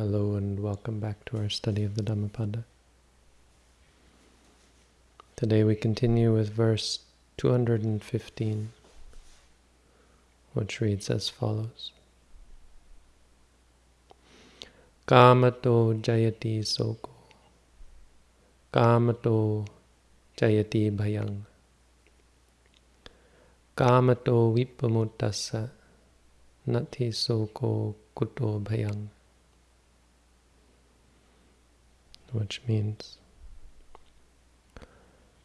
Hello and welcome back to our study of the Dhammapada. Today we continue with verse 215, which reads as follows. Kamato jayati soko, Kamato jayati bhayang, Kamato vippamuttassa, Nati soko kuto bhayang. Which means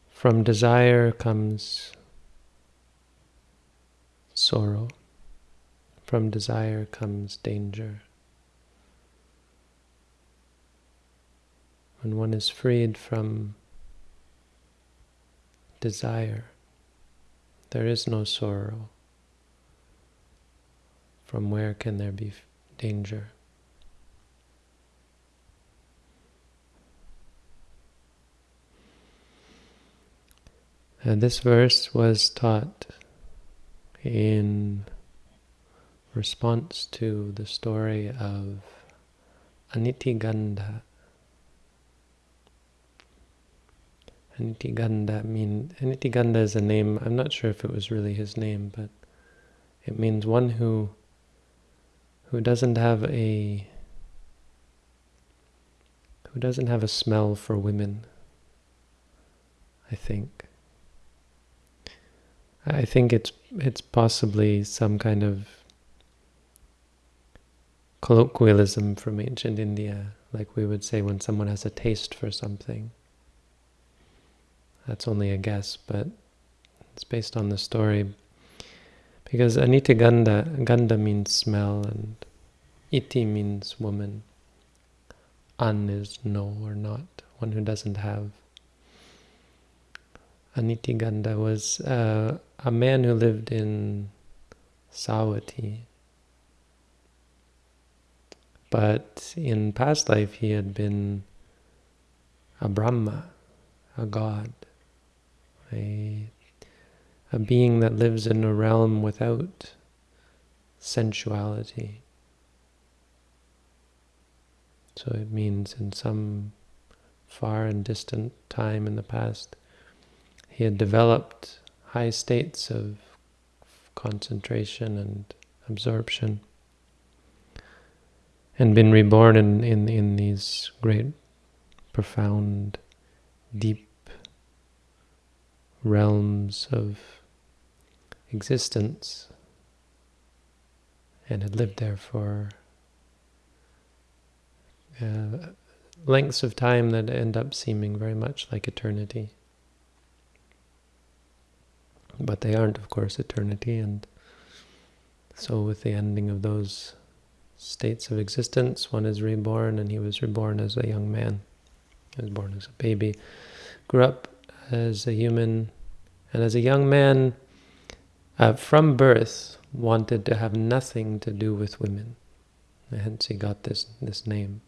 from desire comes sorrow, from desire comes danger. When one is freed from desire, there is no sorrow. From where can there be danger? And this verse was taught in response to the story of Anitiganda. Anitigandha mean Anitiganda is a name. I'm not sure if it was really his name, but it means one who who doesn't have a who doesn't have a smell for women. I think. I think it's it's possibly some kind of colloquialism from ancient India, like we would say when someone has a taste for something. That's only a guess, but it's based on the story. Because Anita Ganda, Ganda means smell, and Iti means woman. An is no or not, one who doesn't have. Anitigandha was uh, a man who lived in Savatthi. But in past life he had been a Brahma, a god, a, a being that lives in a realm without sensuality. So it means in some far and distant time in the past, he had developed high states of concentration and absorption and been reborn in, in, in these great, profound, deep realms of existence and had lived there for uh, lengths of time that end up seeming very much like eternity. But they aren't, of course, eternity, and so with the ending of those states of existence, one is reborn, and he was reborn as a young man. He was born as a baby, grew up as a human, and as a young man, uh, from birth, wanted to have nothing to do with women. Hence he got this, this name.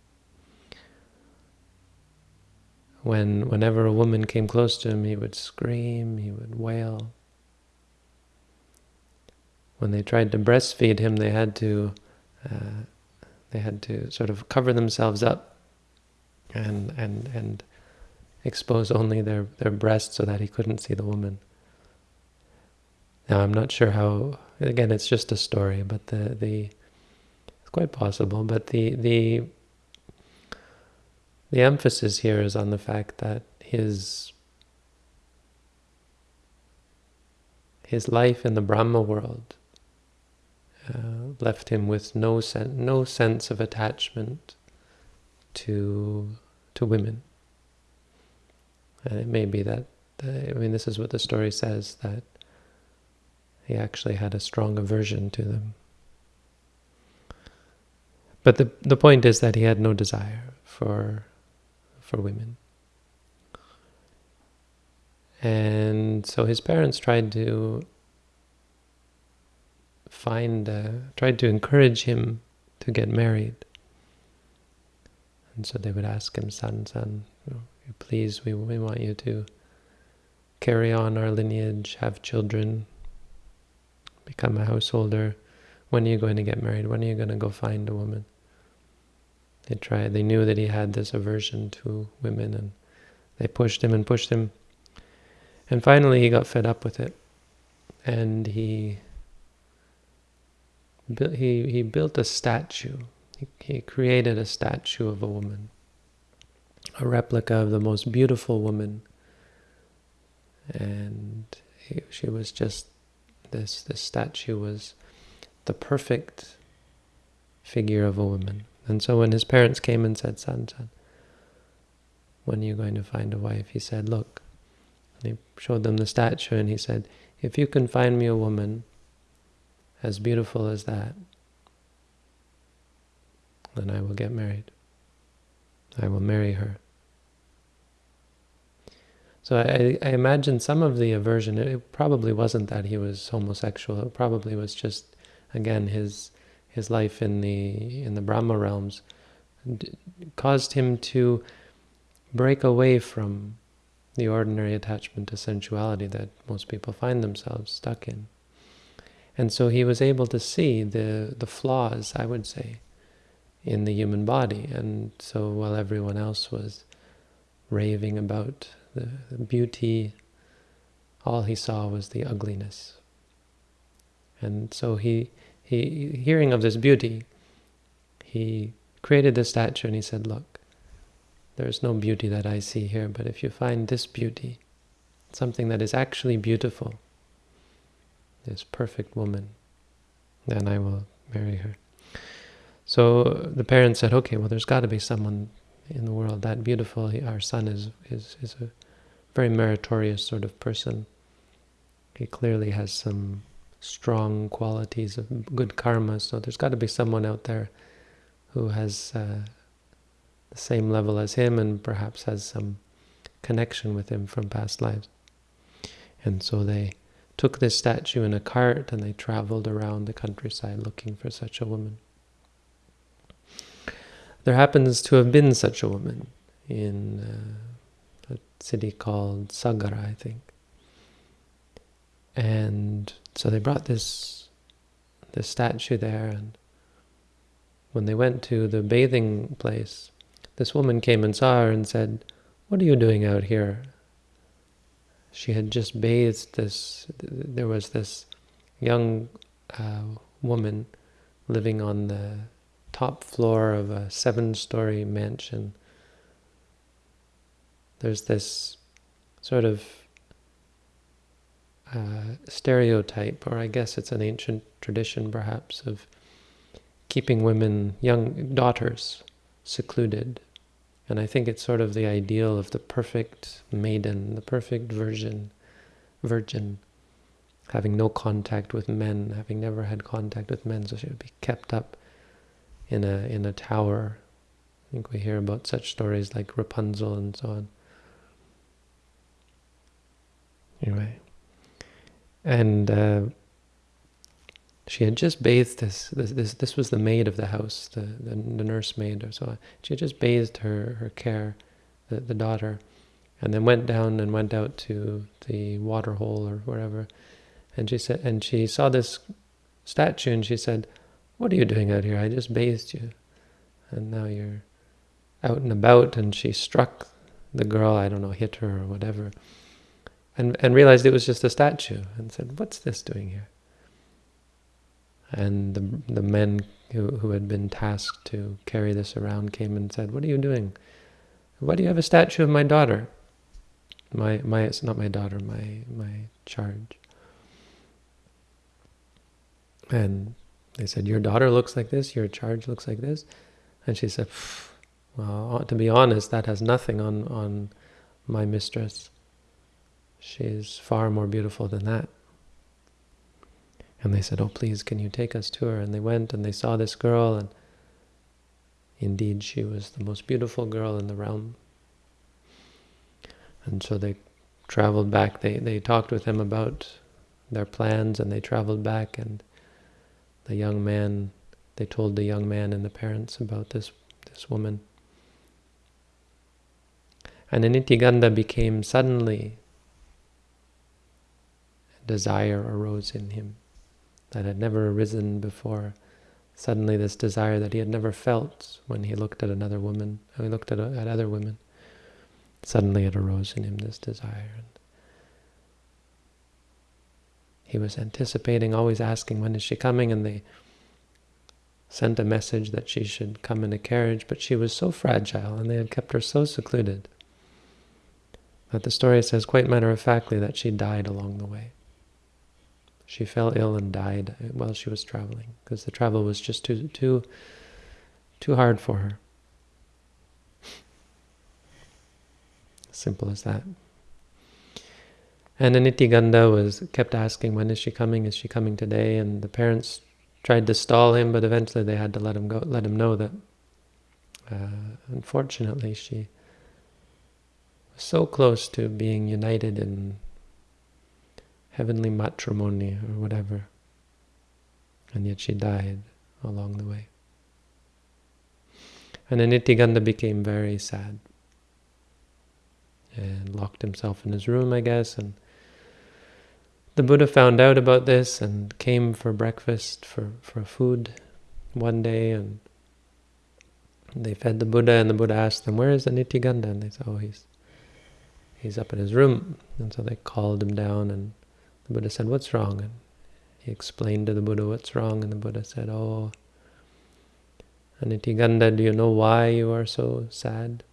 When, whenever a woman came close to him, he would scream, he would wail when they tried to breastfeed him, they had to uh, they had to sort of cover themselves up and and and expose only their their breasts so that he couldn't see the woman. Now I'm not sure how. Again, it's just a story, but the the it's quite possible. But the the the emphasis here is on the fact that his his life in the Brahma world uh, left him with no sen no sense of attachment to to women. And it may be that I mean this is what the story says that he actually had a strong aversion to them. But the the point is that he had no desire for for women. And so his parents tried to find, uh, tried to encourage him to get married. And so they would ask him, you know, please, we, we want you to carry on our lineage, have children, become a householder. When are you going to get married? When are you going to go find a woman? They tried. They knew that he had this aversion to women, and they pushed him and pushed him. And finally, he got fed up with it, and he he he built a statue. He, he created a statue of a woman, a replica of the most beautiful woman, and he, she was just this. This statue was the perfect figure of a woman. And so when his parents came and said, son, son, when are you going to find a wife? He said, look. And he showed them the statue and he said, if you can find me a woman as beautiful as that, then I will get married. I will marry her. So I, I imagine some of the aversion, it probably wasn't that he was homosexual, it probably was just, again, his his life in the in the Brahma realms caused him to break away from the ordinary attachment to sensuality that most people find themselves stuck in. And so he was able to see the, the flaws, I would say, in the human body. And so while everyone else was raving about the, the beauty, all he saw was the ugliness. And so he he, hearing of this beauty, he created this statue and he said, look, there's no beauty that I see here, but if you find this beauty, something that is actually beautiful, this perfect woman, then I will marry her. So the parents said, okay, well, there's got to be someone in the world that beautiful. Our son is, is, is a very meritorious sort of person. He clearly has some strong qualities of good karma. So there's got to be someone out there who has uh, the same level as him and perhaps has some connection with him from past lives. And so they took this statue in a cart and they traveled around the countryside looking for such a woman. There happens to have been such a woman in uh, a city called Sagara, I think. And so they brought this this statue there, and when they went to the bathing place, this woman came and saw her and said, "What are you doing out here?" She had just bathed this. There was this young uh, woman living on the top floor of a seven-story mansion. There's this sort of uh, stereotype, or I guess it's an ancient tradition perhaps, of keeping women, young daughters, secluded. And I think it's sort of the ideal of the perfect maiden, the perfect virgin, virgin, having no contact with men, having never had contact with men, so she would be kept up in a in a tower. I think we hear about such stories like Rapunzel and so on. Anyway and uh, she had just bathed this, this, this. This was the maid of the house, the the, the nursemaid or so. On. She had just bathed her her care, the the daughter, and then went down and went out to the water hole or wherever, and she said, and she saw this statue, and she said, "What are you doing out here? I just bathed you, and now you're out and about." And she struck the girl. I don't know, hit her or whatever and, and realized it was just a statue and said, what's this doing here? And the, the men who, who had been tasked to carry this around came and said, what are you doing? Why do you have a statue of my daughter? My, my, it's not my daughter, my, my charge. And they said, your daughter looks like this, your charge looks like this. And she said, well, uh, to be honest, that has nothing on, on my mistress. She's far more beautiful than that. And they said, oh, please, can you take us to her? And they went and they saw this girl, and indeed she was the most beautiful girl in the realm. And so they traveled back. They, they talked with him about their plans, and they traveled back, and the young man, they told the young man and the parents about this, this woman. And Anitigandha became suddenly desire arose in him that had never arisen before suddenly this desire that he had never felt when he looked at another woman, when he looked at, uh, at other women, suddenly it arose in him, this desire. And he was anticipating, always asking, when is she coming? And they sent a message that she should come in a carriage, but she was so fragile and they had kept her so secluded that the story says quite matter-of-factly that she died along the way. She fell ill and died while she was traveling because the travel was just too too too hard for her. Simple as that. And Anityagandha was kept asking, when is she coming? Is she coming today? And the parents tried to stall him, but eventually they had to let him go, let him know that uh, unfortunately she was so close to being united in heavenly matrimony or whatever, and yet she died along the way. And Anityagandha became very sad and locked himself in his room, I guess, and the Buddha found out about this and came for breakfast, for, for food one day, and they fed the Buddha, and the Buddha asked them, where is the? And they said, oh, he's, he's up in his room. And so they called him down, and the Buddha said, what's wrong? And he explained to the Buddha what's wrong, and the Buddha said, oh, Anityagandha, do you know why you are so sad?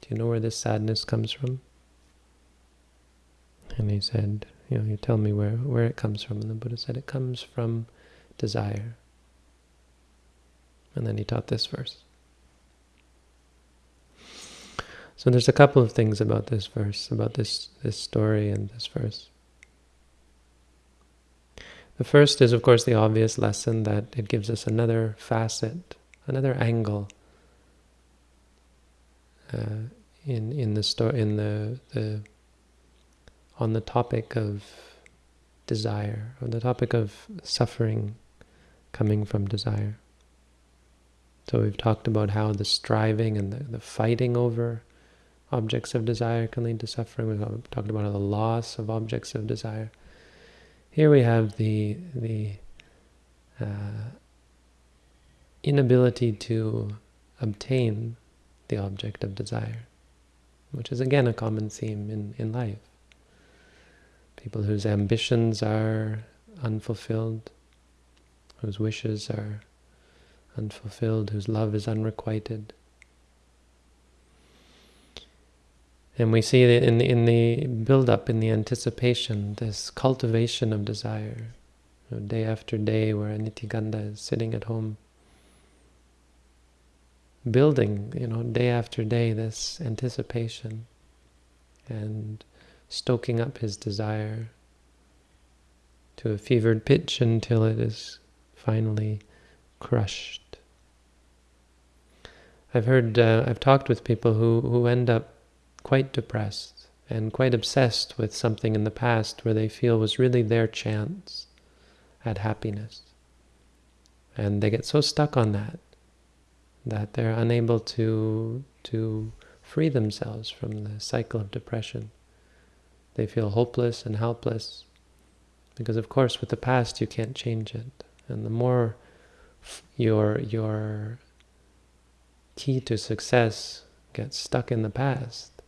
Do you know where this sadness comes from? And he said, you know, you tell me where, where it comes from. And the Buddha said it comes from desire. And then he taught this verse. So there's a couple of things about this verse, about this, this story and this verse. The first is, of course, the obvious lesson that it gives us another facet, another angle uh, in in the story, in the the on the topic of desire, on the topic of suffering coming from desire. So we've talked about how the striving and the, the fighting over objects of desire can lead to suffering. We've talked about the loss of objects of desire. Here we have the the uh, inability to obtain the object of desire, which is again a common theme in, in life people whose ambitions are unfulfilled, whose wishes are unfulfilled, whose love is unrequited. And we see that in the, in the build-up, in the anticipation, this cultivation of desire, you know, day after day, where Anityagandha is sitting at home, building, you know, day after day, this anticipation, and stoking up his desire to a fevered pitch until it is finally crushed. I've heard, uh, I've talked with people who, who end up quite depressed and quite obsessed with something in the past where they feel was really their chance at happiness. And they get so stuck on that that they're unable to, to free themselves from the cycle of depression. They feel hopeless and helpless because, of course, with the past you can't change it. And the more your your key to success gets stuck in the past,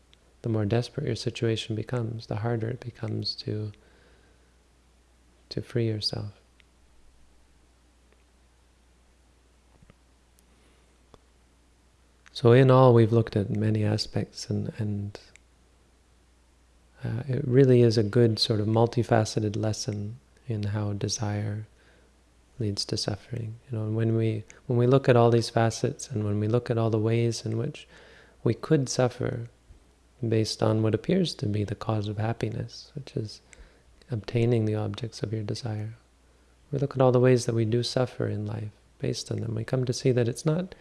the more desperate your situation becomes, the harder it becomes to to free yourself. So in all, we've looked at many aspects and, and uh, it really is a good sort of multifaceted lesson in how desire leads to suffering. You know, when we when we look at all these facets and when we look at all the ways in which we could suffer based on what appears to be the cause of happiness, which is obtaining the objects of your desire. We look at all the ways that we do suffer in life based on them. We come to see that it's not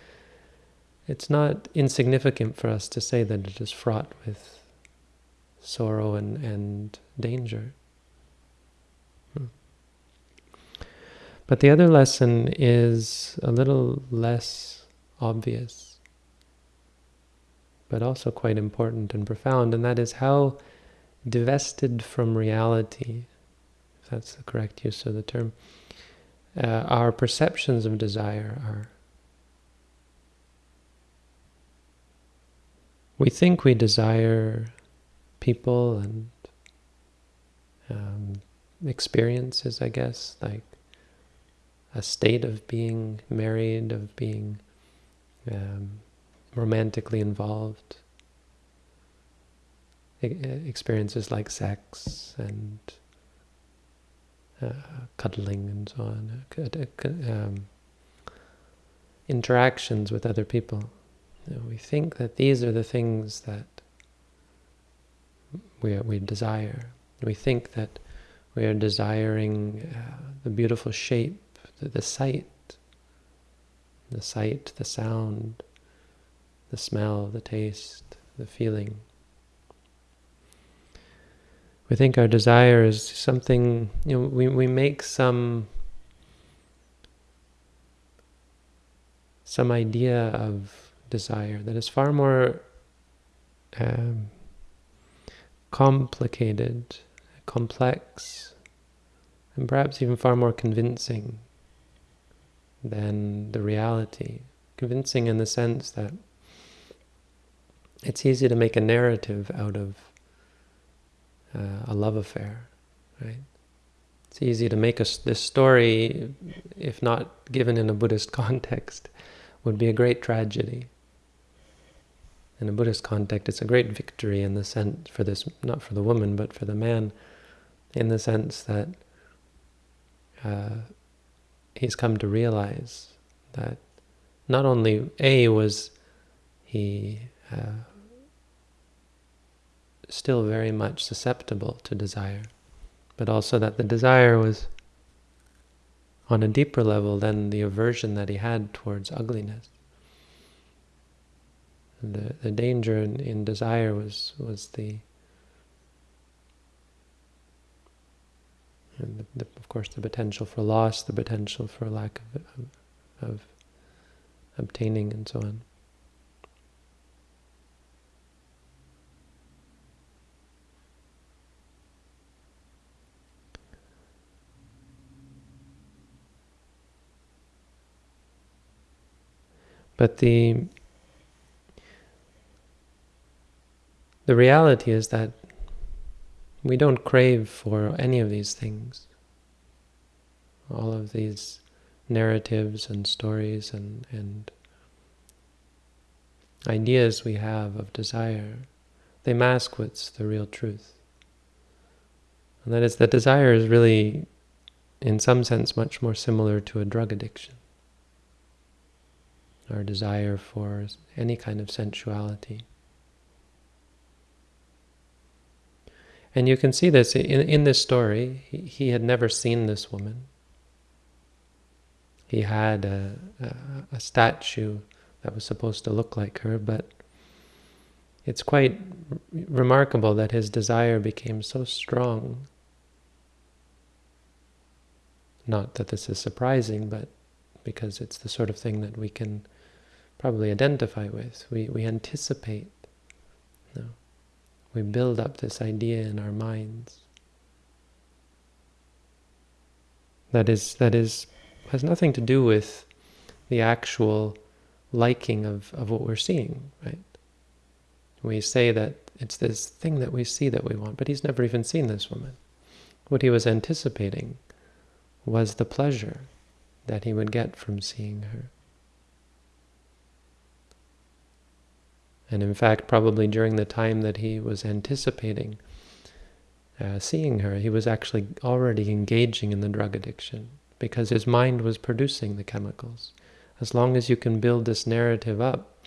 it's not insignificant for us to say that it is fraught with sorrow and, and danger. Hmm. But the other lesson is a little less obvious, but also quite important and profound, and that is how divested from reality, if that's the correct use of the term, uh, our perceptions of desire are. We think we desire people and um, experiences, I guess, like a state of being married, of being um, romantically involved. experiences like sex and uh, cuddling and so on, uh, um, interactions with other people. You know, we think that these are the things that we, we desire. We think that we are desiring uh, the beautiful shape, the, the sight, the sight, the sound, the smell, the taste, the feeling. We think our desire is something, you know, we, we make some some idea of desire that is far more um, complicated, complex, and perhaps even far more convincing than the reality. Convincing in the sense that it's easy to make a narrative out of uh, a love affair, right? It's easy to make a, this story, if not given in a Buddhist context, would be a great tragedy. In a Buddhist context, it's a great victory in the sense for this, not for the woman, but for the man, in the sense that uh, he's come to realize that not only A was he uh, still very much susceptible to desire, but also that the desire was on a deeper level than the aversion that he had towards ugliness. And the, the danger in, in desire was, was the, and the, the, of course, the potential for loss, the potential for lack of, of, of obtaining, and so on. But the the reality is that we don't crave for any of these things. All of these narratives and stories and, and ideas we have of desire, they mask what's the real truth. And that is that desire is really, in some sense, much more similar to a drug addiction our desire for any kind of sensuality. And you can see this in, in this story. He, he had never seen this woman. He had a, a, a statue that was supposed to look like her, but it's quite remarkable that his desire became so strong. Not that this is surprising, but because it's the sort of thing that we can probably identify with. We, we anticipate. You know, we build up this idea in our minds. That is, that is, has nothing to do with the actual liking of, of what we're seeing, right? We say that it's this thing that we see that we want, but he's never even seen this woman. What he was anticipating was the pleasure that he would get from seeing her. And in fact, probably during the time that he was anticipating uh, seeing her, he was actually already engaging in the drug addiction because his mind was producing the chemicals. As long as you can build this narrative up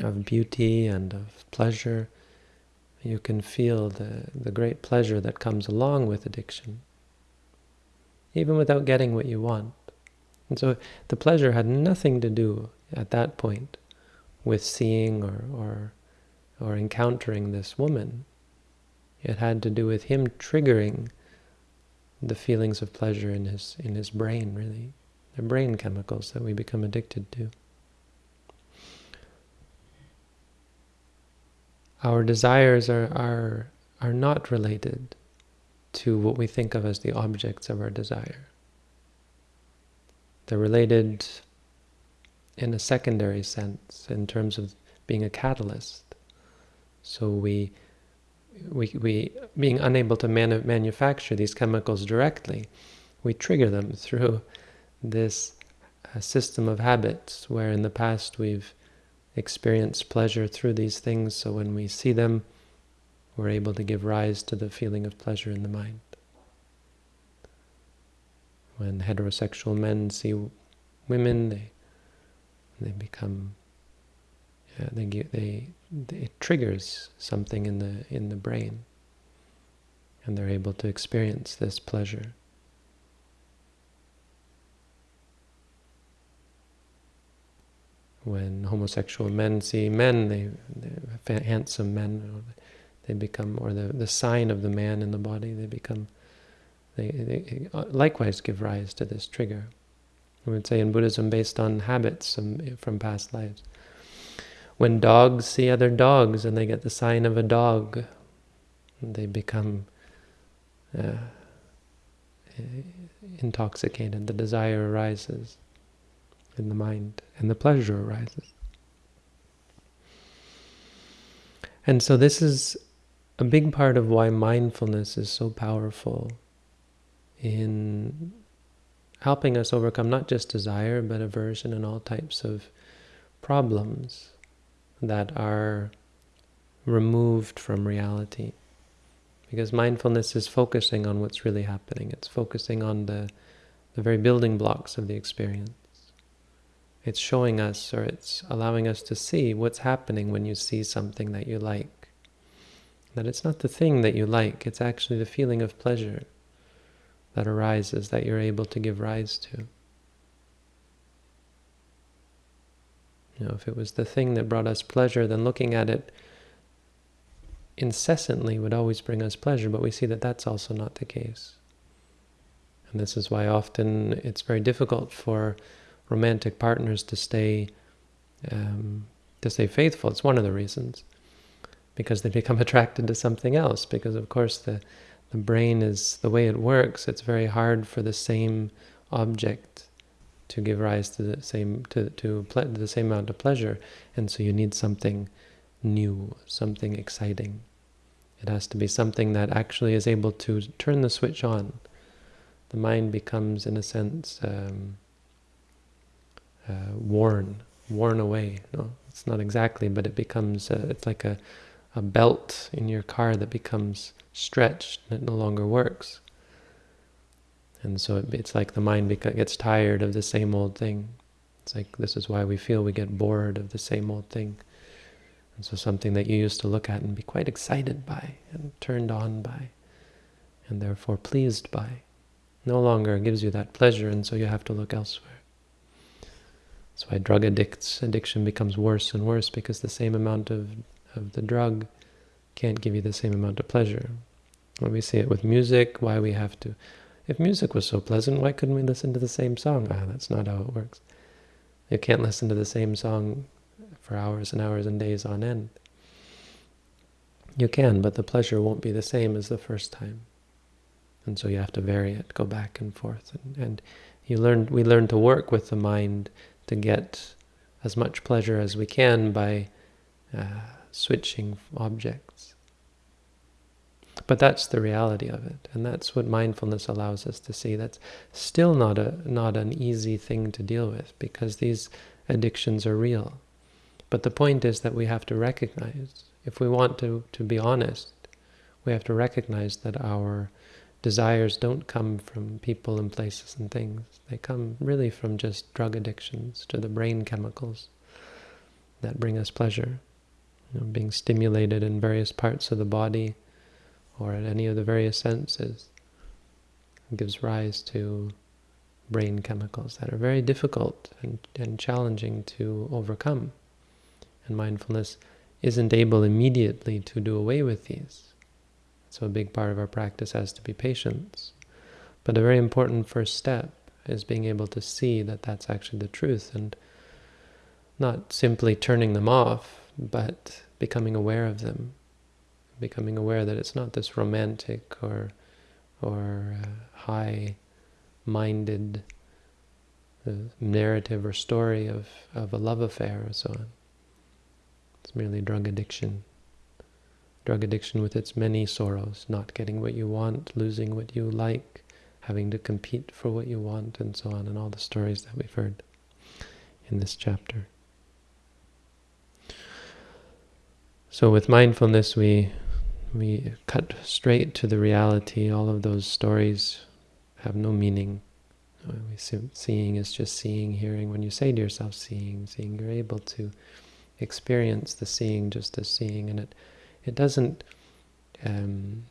of beauty and of pleasure, you can feel the, the great pleasure that comes along with addiction, even without getting what you want. And so the pleasure had nothing to do at that point with seeing or, or, or encountering this woman. It had to do with him triggering the feelings of pleasure in his, in his brain, really. The brain chemicals that we become addicted to. Our desires are, are, are not related to what we think of as the objects of our desire. They're related in a secondary sense, in terms of being a catalyst. So we, we, we being unable to manu manufacture these chemicals directly, we trigger them through this uh, system of habits where in the past we've experienced pleasure through these things, so when we see them, we're able to give rise to the feeling of pleasure in the mind. When heterosexual men see women, they they become yeah, they, they, they it triggers something in the in the brain, and they're able to experience this pleasure. When homosexual men see men, they, they handsome men, they become, or the the sign of the man in the body, they become. They, they likewise give rise to this trigger. We would say in Buddhism based on habits from, from past lives. When dogs see other dogs and they get the sign of a dog, they become uh, intoxicated. The desire arises in the mind and the pleasure arises. And so this is a big part of why mindfulness is so powerful in helping us overcome not just desire, but aversion and all types of problems that are removed from reality. Because mindfulness is focusing on what's really happening. It's focusing on the, the very building blocks of the experience. It's showing us, or it's allowing us to see what's happening when you see something that you like. That it's not the thing that you like, it's actually the feeling of pleasure that arises that you're able to give rise to. You know, if it was the thing that brought us pleasure, then looking at it incessantly would always bring us pleasure, but we see that that's also not the case. And this is why often it's very difficult for romantic partners to stay um, to stay faithful. It's one of the reasons. Because they become attracted to something else. Because of course the the brain is, the way it works, it's very hard for the same object to give rise to the same to to the same amount of pleasure, and so you need something new, something exciting. It has to be something that actually is able to turn the switch on. The mind becomes, in a sense, um, uh, worn, worn away. No, it's not exactly, but it becomes. Uh, it's like a a belt in your car that becomes stretched and it no longer works. And so it, it's like the mind gets tired of the same old thing. It's like this is why we feel we get bored of the same old thing. And so something that you used to look at and be quite excited by and turned on by and therefore pleased by no longer gives you that pleasure and so you have to look elsewhere. That's why drug addicts addiction becomes worse and worse because the same amount of of the drug can't give you the same amount of pleasure. When we see it with music, why we have to... If music was so pleasant, why couldn't we listen to the same song? Ah, that's not how it works. You can't listen to the same song for hours and hours and days on end. You can, but the pleasure won't be the same as the first time. And so you have to vary it, go back and forth. And, and you learn, we learn to work with the mind to get as much pleasure as we can by uh, switching objects. But that's the reality of it, and that's what mindfulness allows us to see. That's still not a not an easy thing to deal with because these addictions are real. But the point is that we have to recognize, if we want to, to be honest, we have to recognize that our desires don't come from people and places and things. They come really from just drug addictions to the brain chemicals that bring us pleasure know, being stimulated in various parts of the body or at any of the various senses gives rise to brain chemicals that are very difficult and, and challenging to overcome. And mindfulness isn't able immediately to do away with these. So a big part of our practice has to be patience. But a very important first step is being able to see that that's actually the truth and not simply turning them off, but becoming aware of them, becoming aware that it's not this romantic or or uh, high-minded the narrative or story of, of a love affair or so on. It's merely drug addiction. Drug addiction with its many sorrows, not getting what you want, losing what you like, having to compete for what you want, and so on, and all the stories that we've heard in this chapter. So with mindfulness, we we cut straight to the reality. All of those stories have no meaning. See, seeing is just seeing, hearing. When you say to yourself, seeing, seeing, you're able to experience the seeing just as seeing, and it it doesn't um,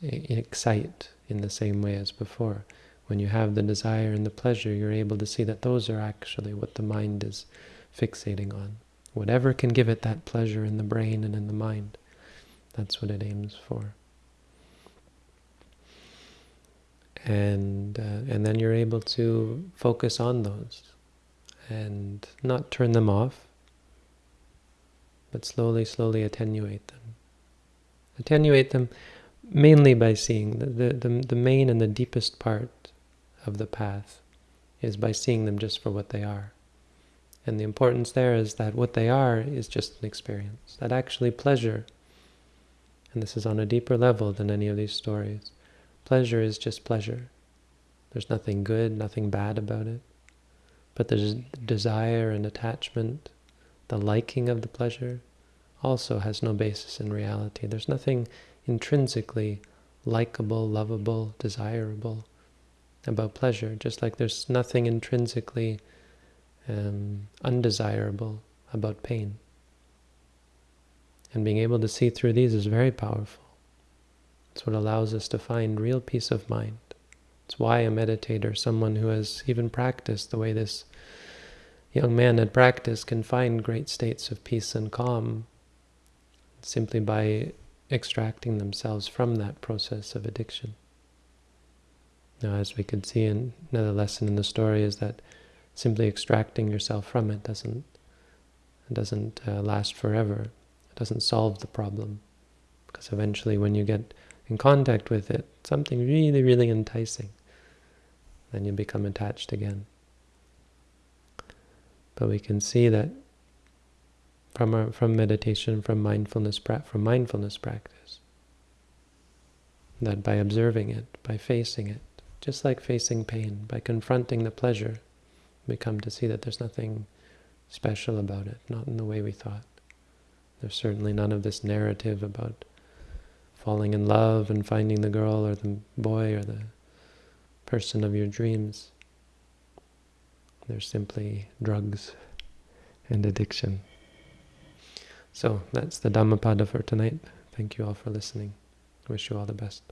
excite in the same way as before. When you have the desire and the pleasure, you're able to see that those are actually what the mind is fixating on. Whatever can give it that pleasure in the brain and in the mind, that's what it aims for. And uh, and then you're able to focus on those and not turn them off, but slowly, slowly attenuate them. Attenuate them mainly by seeing the, the, the, the main and the deepest part of the path is by seeing them just for what they are. And the importance there is that what they are is just an experience. That actually pleasure, and this is on a deeper level than any of these stories, pleasure is just pleasure. There's nothing good, nothing bad about it. But the desire and attachment, the liking of the pleasure, also has no basis in reality. There's nothing intrinsically likable, lovable, desirable about pleasure, just like there's nothing intrinsically um, undesirable about pain. And being able to see through these is very powerful. It's what allows us to find real peace of mind. It's why a meditator, someone who has even practiced the way this young man had practiced, can find great states of peace and calm simply by extracting themselves from that process of addiction. Now, as we could see in another lesson in the story is that simply extracting yourself from it doesn't it doesn't uh, last forever. It doesn't solve the problem. Because eventually when you get in contact with it, something really, really enticing, then you become attached again. But we can see that from our, from meditation, from mindfulness, from mindfulness practice, that by observing it, by facing it, just like facing pain, by confronting the pleasure, we come to see that there's nothing special about it, not in the way we thought. There's certainly none of this narrative about falling in love and finding the girl or the boy or the person of your dreams. There's simply drugs and addiction. So that's the Dhammapada for tonight. Thank you all for listening. Wish you all the best.